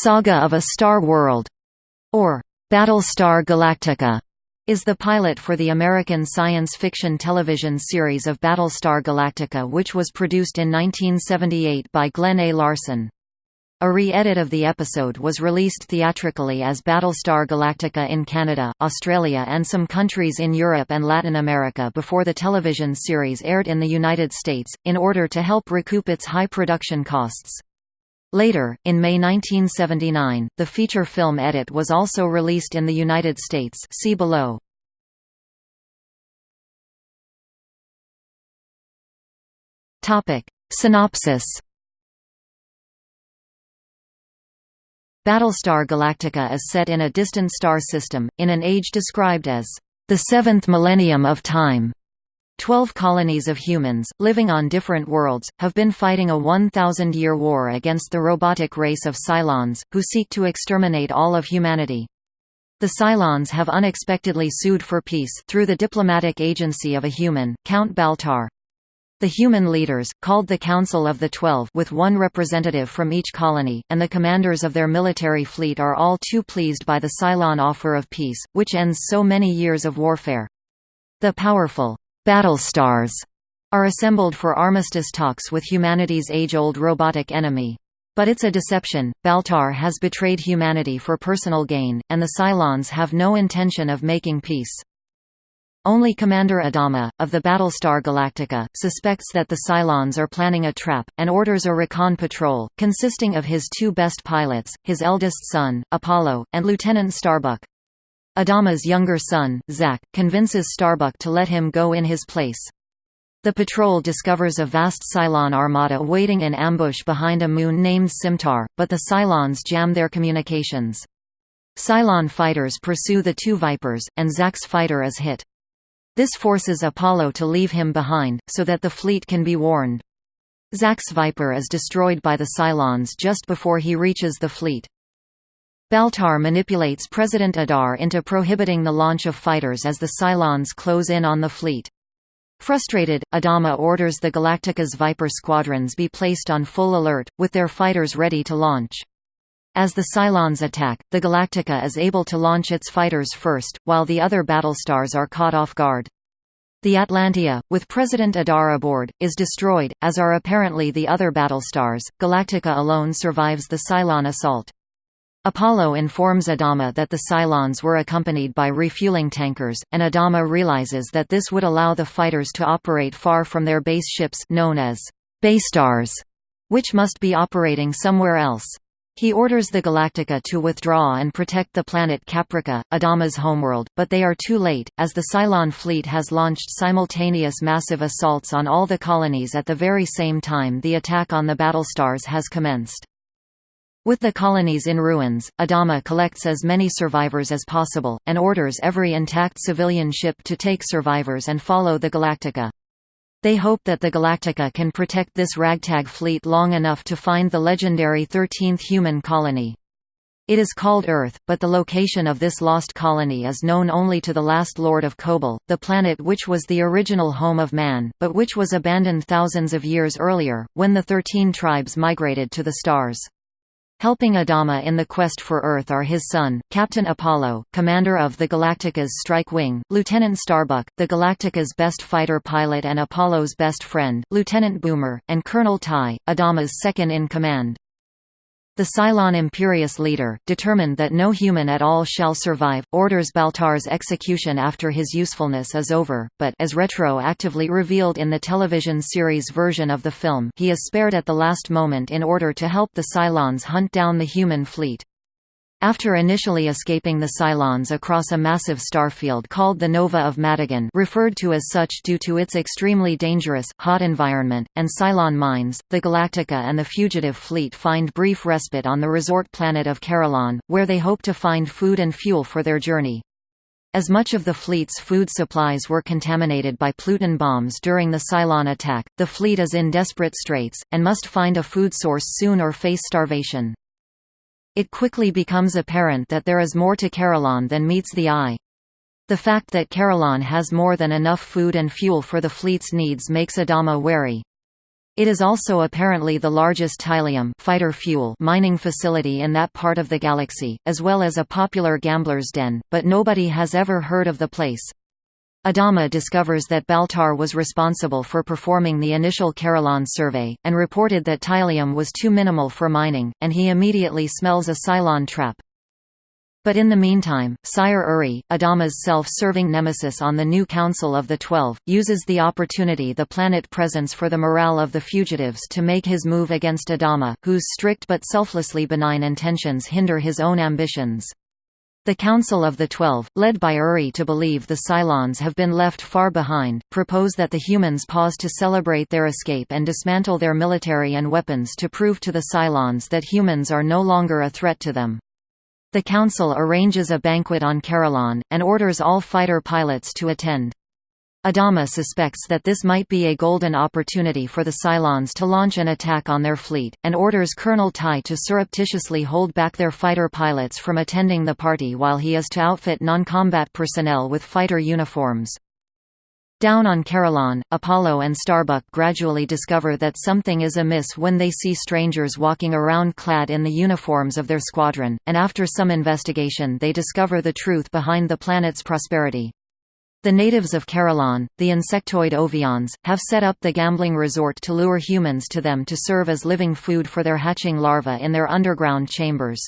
Saga of a Star World, or Battlestar Galactica, is the pilot for the American science fiction television series of Battlestar Galactica which was produced in 1978 by Glen A. Larson. A re-edit of the episode was released theatrically as Battlestar Galactica in Canada, Australia and some countries in Europe and Latin America before the television series aired in the United States, in order to help recoup its high production costs. Later, in May 1979, the feature film edit was also released in the United States see below. Synopsis Battlestar Galactica is set in a distant star system, in an age described as the seventh millennium of time. Twelve colonies of humans, living on different worlds, have been fighting a 1,000-year war against the robotic race of Cylons, who seek to exterminate all of humanity. The Cylons have unexpectedly sued for peace through the diplomatic agency of a human, Count Baltar. The human leaders, called the Council of the Twelve with one representative from each colony, and the commanders of their military fleet are all too pleased by the Cylon offer of peace, which ends so many years of warfare. The powerful Battlestars are assembled for armistice talks with humanity's age-old robotic enemy. But it's a deception, Baltar has betrayed humanity for personal gain, and the Cylons have no intention of making peace. Only Commander Adama, of the Battlestar Galactica, suspects that the Cylons are planning a trap, and orders a recon patrol, consisting of his two best pilots, his eldest son, Apollo, and Lieutenant Starbuck. Adama's younger son, Zack, convinces Starbuck to let him go in his place. The patrol discovers a vast Cylon armada waiting in ambush behind a moon named Cimtar, but the Cylons jam their communications. Cylon fighters pursue the two Vipers, and Zack's fighter is hit. This forces Apollo to leave him behind, so that the fleet can be warned. Zack's Viper is destroyed by the Cylons just before he reaches the fleet. Baltar manipulates President Adar into prohibiting the launch of fighters as the Cylons close in on the fleet. Frustrated, Adama orders the Galactica's Viper squadrons be placed on full alert, with their fighters ready to launch. As the Cylons attack, the Galactica is able to launch its fighters first, while the other battlestars are caught off guard. The Atlantia, with President Adar aboard, is destroyed, as are apparently the other battlestars. Galactica alone survives the Cylon assault. Apollo informs Adama that the Cylons were accompanied by refueling tankers, and Adama realizes that this would allow the fighters to operate far from their base ships known as Basestars, which must be operating somewhere else. He orders the Galactica to withdraw and protect the planet Caprica, Adama's homeworld, but they are too late, as the Cylon fleet has launched simultaneous massive assaults on all the colonies at the very same time the attack on the battlestars has commenced. With the colonies in ruins, Adama collects as many survivors as possible, and orders every intact civilian ship to take survivors and follow the Galactica. They hope that the Galactica can protect this ragtag fleet long enough to find the legendary 13th human colony. It is called Earth, but the location of this lost colony is known only to the last Lord of Kobol, the planet which was the original home of man, but which was abandoned thousands of years earlier, when the Thirteen Tribes migrated to the stars. Helping Adama in the quest for Earth are his son, Captain Apollo, commander of the Galactica's Strike Wing, Lieutenant Starbuck, the Galactica's best fighter pilot and Apollo's best friend, Lieutenant Boomer, and Colonel Tigh, Adama's second-in-command. The Cylon Imperious leader, determined that no human at all shall survive, orders Baltar's execution after his usefulness is over, but as retroactively revealed in the television series version of the film he is spared at the last moment in order to help the Cylons hunt down the human fleet. After initially escaping the Cylons across a massive starfield called the Nova of Madigan referred to as such due to its extremely dangerous, hot environment, and Cylon mines, the Galactica and the fugitive fleet find brief respite on the resort planet of Carillon, where they hope to find food and fuel for their journey. As much of the fleet's food supplies were contaminated by Pluton bombs during the Cylon attack, the fleet is in desperate straits, and must find a food source soon or face starvation. It quickly becomes apparent that there is more to Carillon than meets the eye. The fact that Carillon has more than enough food and fuel for the fleet's needs makes Adama wary. It is also apparently the largest Tylium fighter fuel mining facility in that part of the galaxy, as well as a popular gambler's den, but nobody has ever heard of the place. Adama discovers that Baltar was responsible for performing the initial Carillon survey, and reported that Tylium was too minimal for mining, and he immediately smells a Cylon trap. But in the meantime, Sire Uri, Adama's self-serving nemesis on the new Council of the Twelve, uses the opportunity the planet presents for the morale of the fugitives to make his move against Adama, whose strict but selflessly benign intentions hinder his own ambitions. The Council of the Twelve, led by Uri to believe the Cylons have been left far behind, propose that the humans pause to celebrate their escape and dismantle their military and weapons to prove to the Cylons that humans are no longer a threat to them. The Council arranges a banquet on Carillon, and orders all fighter pilots to attend. Adama suspects that this might be a golden opportunity for the Cylons to launch an attack on their fleet, and orders Colonel Tigh to surreptitiously hold back their fighter pilots from attending the party while he is to outfit non-combat personnel with fighter uniforms. Down on Carillon, Apollo and Starbuck gradually discover that something is amiss when they see strangers walking around clad in the uniforms of their squadron, and after some investigation they discover the truth behind the planet's prosperity. The natives of Carillon, the insectoid Ovions, have set up the gambling resort to lure humans to them to serve as living food for their hatching larvae in their underground chambers.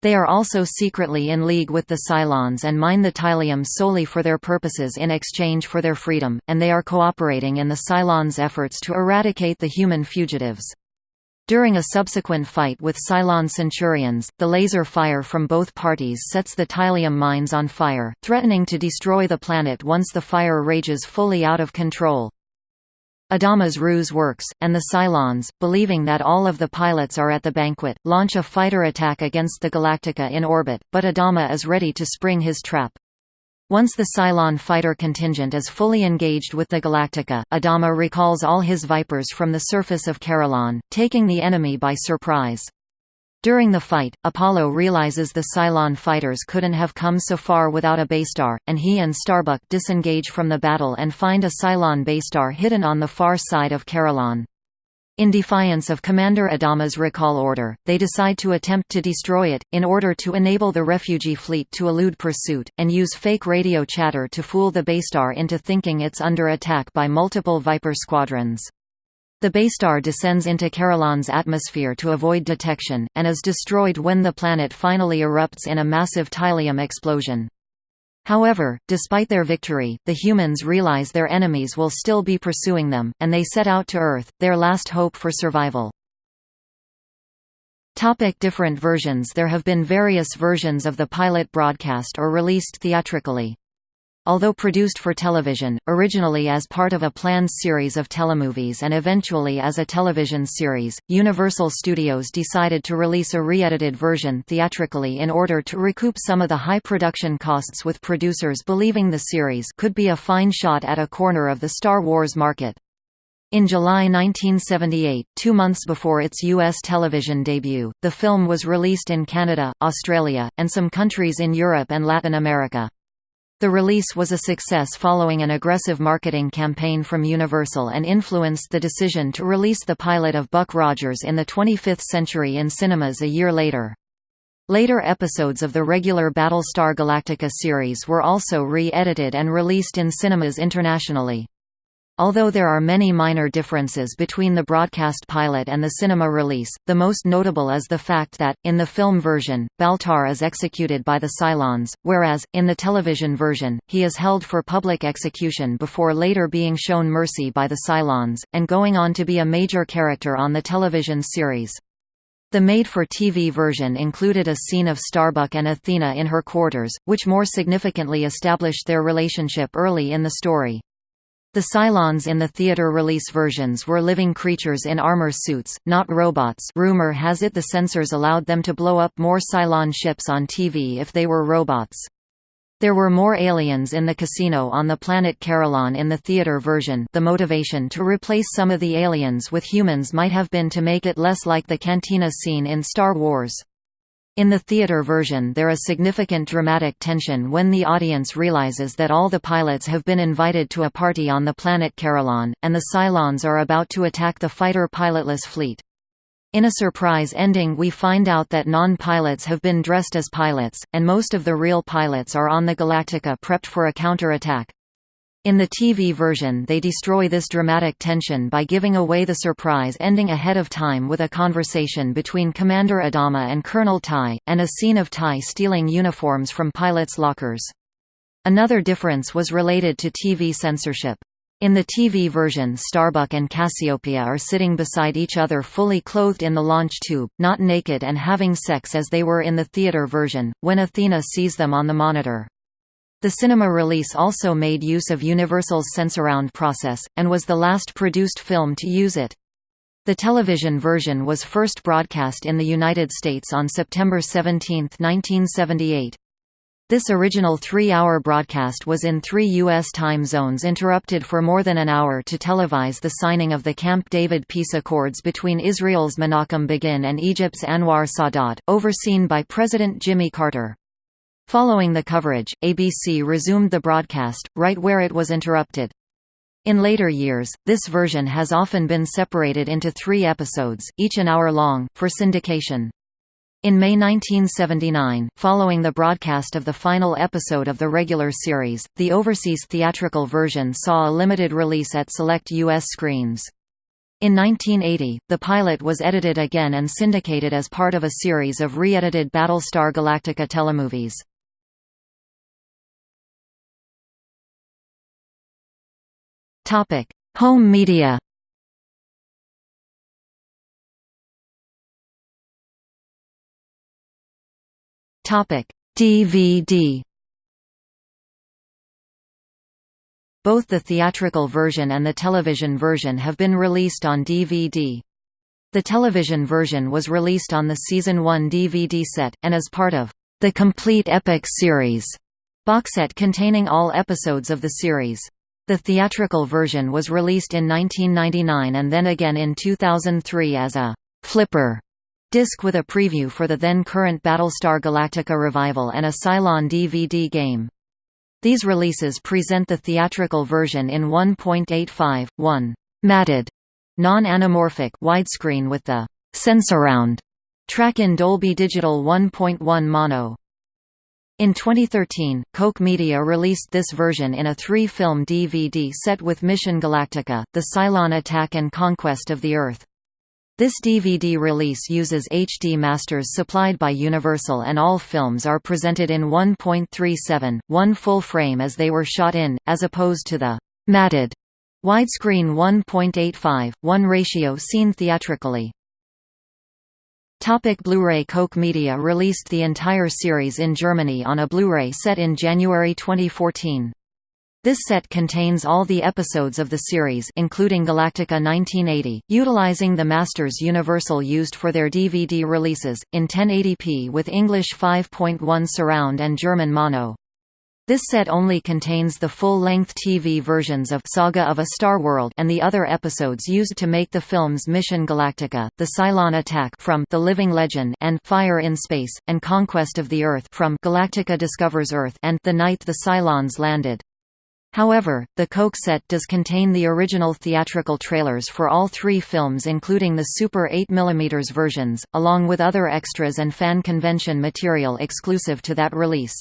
They are also secretly in league with the Cylons and mine the Tylium solely for their purposes in exchange for their freedom, and they are cooperating in the Cylons' efforts to eradicate the human fugitives. During a subsequent fight with Cylon Centurions, the laser fire from both parties sets the Tylium mines on fire, threatening to destroy the planet once the fire rages fully out of control. Adama's ruse works, and the Cylons, believing that all of the pilots are at the banquet, launch a fighter attack against the Galactica in orbit, but Adama is ready to spring his trap. Once the Cylon fighter contingent is fully engaged with the Galactica, Adama recalls all his Vipers from the surface of Carillon, taking the enemy by surprise. During the fight, Apollo realizes the Cylon fighters couldn't have come so far without a Basestar, and he and Starbuck disengage from the battle and find a Cylon Basestar hidden on the far side of Carillon. In defiance of Commander Adama's recall order, they decide to attempt to destroy it, in order to enable the refugee fleet to elude pursuit, and use fake radio chatter to fool the Basestar into thinking it's under attack by multiple Viper squadrons. The Basestar descends into Carillon's atmosphere to avoid detection, and is destroyed when the planet finally erupts in a massive Tylium explosion. However, despite their victory, the humans realize their enemies will still be pursuing them, and they set out to Earth, their last hope for survival. Topic different versions There have been various versions of the pilot broadcast or released theatrically. Although produced for television, originally as part of a planned series of telemovies and eventually as a television series, Universal Studios decided to release a re-edited version theatrically in order to recoup some of the high production costs with producers believing the series could be a fine shot at a corner of the Star Wars market. In July 1978, two months before its U.S. television debut, the film was released in Canada, Australia, and some countries in Europe and Latin America. The release was a success following an aggressive marketing campaign from Universal and influenced the decision to release the pilot of Buck Rogers in the 25th century in cinemas a year later. Later episodes of the regular Battlestar Galactica series were also re-edited and released in cinemas internationally. Although there are many minor differences between the broadcast pilot and the cinema release, the most notable is the fact that, in the film version, Baltar is executed by the Cylons, whereas, in the television version, he is held for public execution before later being shown mercy by the Cylons, and going on to be a major character on the television series. The made-for-TV version included a scene of Starbuck and Athena in her quarters, which more significantly established their relationship early in the story. The Cylons in the theater release versions were living creatures in armor suits, not robots rumor has it the censors allowed them to blow up more Cylon ships on TV if they were robots. There were more aliens in the casino on the planet Carillon in the theater version the motivation to replace some of the aliens with humans might have been to make it less like the cantina scene in Star Wars. In the theater version there is significant dramatic tension when the audience realizes that all the pilots have been invited to a party on the planet Carillon, and the Cylons are about to attack the fighter pilotless fleet. In a surprise ending we find out that non-pilots have been dressed as pilots, and most of the real pilots are on the Galactica prepped for a counter-attack. In the TV version they destroy this dramatic tension by giving away the surprise ending ahead of time with a conversation between Commander Adama and Colonel Tigh, and a scene of Tigh stealing uniforms from pilots' lockers. Another difference was related to TV censorship. In the TV version Starbuck and Cassiopeia are sitting beside each other fully clothed in the launch tube, not naked and having sex as they were in the theater version, when Athena sees them on the monitor. The cinema release also made use of Universal's Sensurround process, and was the last produced film to use it. The television version was first broadcast in the United States on September 17, 1978. This original three-hour broadcast was in three U.S. time zones interrupted for more than an hour to televise the signing of the Camp David peace accords between Israel's Menachem Begin and Egypt's Anwar Sadat, overseen by President Jimmy Carter. Following the coverage, ABC resumed the broadcast, right where it was interrupted. In later years, this version has often been separated into three episodes, each an hour long, for syndication. In May 1979, following the broadcast of the final episode of the regular series, the overseas theatrical version saw a limited release at select U.S. screens. In 1980, the pilot was edited again and syndicated as part of a series of re-edited Battlestar Galactica telemovies. Topic: Home media. Topic: DVD. Both the theatrical version and the television version have been released on DVD. The television version was released on the Season 1 DVD set, and as part of the Complete Epic series box set containing all episodes of the series. The theatrical version was released in 1999 and then again in 2003 as a «flipper» disc with a preview for the then-current Battlestar Galactica revival and a Cylon DVD game. These releases present the theatrical version in 1.85, 1 matted, non-anamorphic widescreen with the Sensurround track in Dolby Digital 1.1 mono. In 2013, Koch Media released this version in a three-film DVD set with Mission Galactica, The Cylon Attack and Conquest of the Earth. This DVD release uses HD masters supplied by Universal and all films are presented in 1.37, one full frame as they were shot in, as opposed to the «matted» widescreen 1.85, 1 ratio seen theatrically. Blu-ray Koch Media released the entire series in Germany on a Blu-ray set in January 2014. This set contains all the episodes of the series including Galactica 1980, utilizing the masters Universal used for their DVD releases, in 1080p with English 5.1 surround and German mono. This set only contains the full-length TV versions of Saga of a Star World and the other episodes used to make the films Mission Galactica, The Cylon Attack from The Living Legend and Fire in Space, and Conquest of the Earth from Galactica Discovers Earth and The Night the Cylons Landed. However, the Koch set does contain the original theatrical trailers for all three films including the Super 8mm versions, along with other extras and fan convention material exclusive to that release.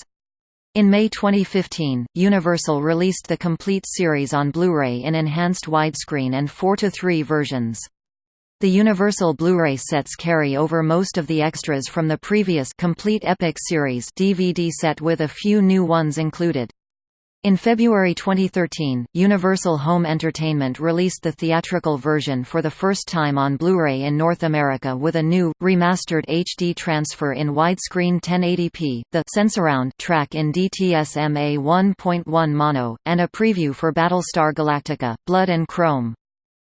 In May 2015, Universal released the complete series on Blu-ray in enhanced widescreen and 4-3 versions. The Universal Blu-ray sets carry over most of the extras from the previous Complete Epic series DVD set with a few new ones included. In February 2013, Universal Home Entertainment released the theatrical version for the first time on Blu-ray in North America with a new, remastered HD transfer in widescreen 1080p, the Sensurround track in DTS:MA 1.1 mono, and a preview for Battlestar Galactica, Blood and Chrome.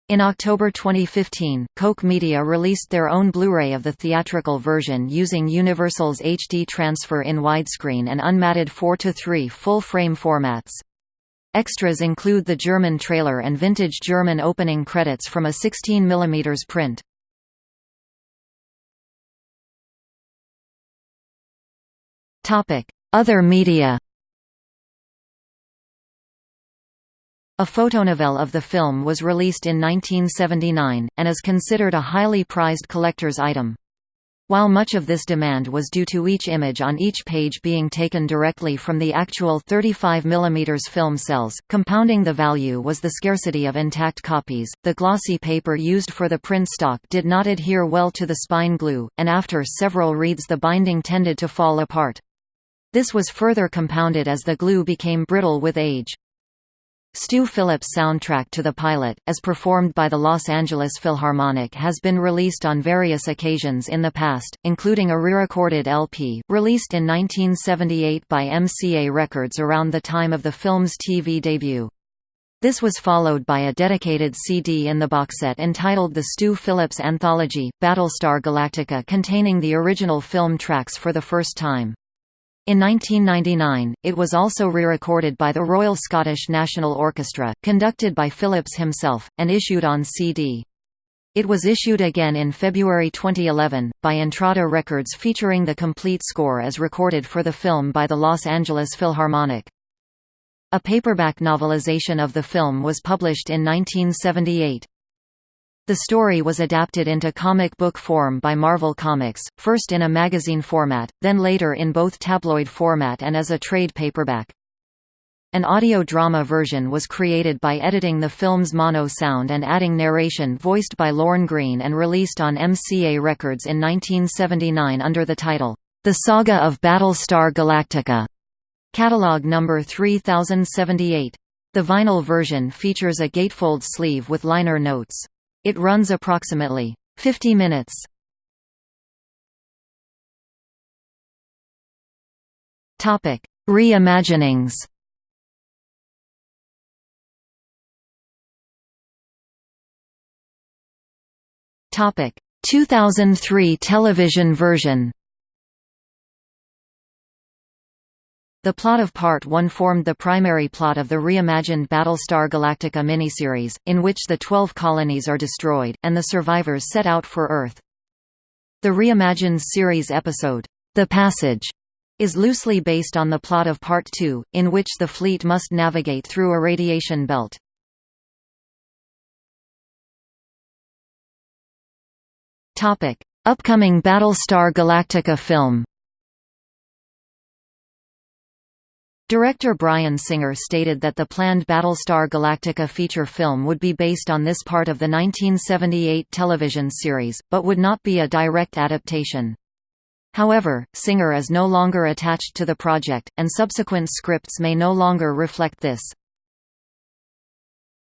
In October 2015, Koch Media released their own Blu-ray of the theatrical version using Universal's HD transfer in widescreen and unmatted 4:3 full-frame formats. Extras include the German trailer and vintage German opening credits from a 16 mm print. Other media A photonovel of the film was released in 1979, and is considered a highly prized collector's item. While much of this demand was due to each image on each page being taken directly from the actual 35 mm film cells, compounding the value was the scarcity of intact copies. The glossy paper used for the print stock did not adhere well to the spine glue, and after several reads the binding tended to fall apart. This was further compounded as the glue became brittle with age. Stu Phillips' soundtrack to the pilot, as performed by the Los Angeles Philharmonic has been released on various occasions in the past, including a re-recorded LP, released in 1978 by MCA Records around the time of the film's TV debut. This was followed by a dedicated CD in the box set entitled The Stu Phillips Anthology, Battlestar Galactica containing the original film tracks for the first time. In 1999, it was also re-recorded by the Royal Scottish National Orchestra, conducted by Phillips himself, and issued on CD. It was issued again in February 2011, by Intrada Records featuring the complete score as recorded for the film by the Los Angeles Philharmonic. A paperback novelization of the film was published in 1978. The story was adapted into comic book form by Marvel Comics, first in a magazine format, then later in both tabloid format and as a trade paperback. An audio drama version was created by editing the film's mono sound and adding narration voiced by Lorne Greene and released on MCA Records in 1979 under the title, The Saga of Battlestar Galactica, catalog number 3078. The vinyl version features a gatefold sleeve with liner notes. It runs approximately 50 minutes. Topic: Reimaginings. Topic: 2003 television version. The plot of Part 1 formed the primary plot of the reimagined Battlestar Galactica miniseries, in which the Twelve colonies are destroyed, and the survivors set out for Earth. The reimagined series episode, The Passage, is loosely based on the plot of Part 2, in which the fleet must navigate through a radiation belt. Upcoming Battlestar Galactica film Director Bryan Singer stated that the planned Battlestar Galactica feature film would be based on this part of the 1978 television series, but would not be a direct adaptation. However, Singer is no longer attached to the project, and subsequent scripts may no longer reflect this.